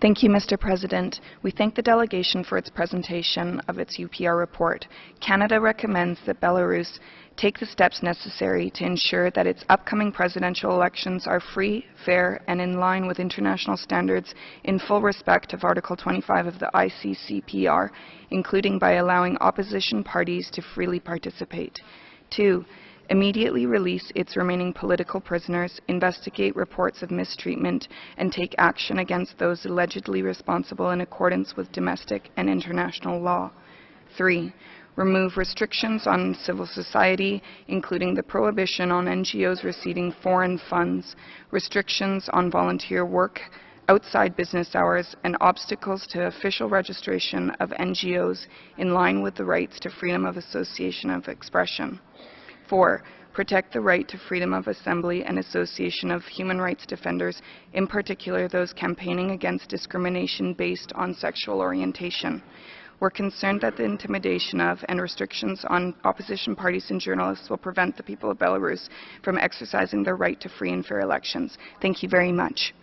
Thank you, Mr. President. We thank the delegation for its presentation of its UPR report. Canada recommends that Belarus take the steps necessary to ensure that its upcoming presidential elections are free, fair, and in line with international standards in full respect of Article 25 of the ICCPR, including by allowing opposition parties to freely participate. Two, immediately release its remaining political prisoners, investigate reports of mistreatment, and take action against those allegedly responsible in accordance with domestic and international law. Three, remove restrictions on civil society, including the prohibition on NGOs receiving foreign funds, restrictions on volunteer work, outside business hours, and obstacles to official registration of NGOs in line with the rights to freedom of association of expression. Four, protect the right to freedom of assembly and association of human rights defenders, in particular those campaigning against discrimination based on sexual orientation. We're concerned that the intimidation of and restrictions on opposition parties and journalists will prevent the people of Belarus from exercising their right to free and fair elections. Thank you very much.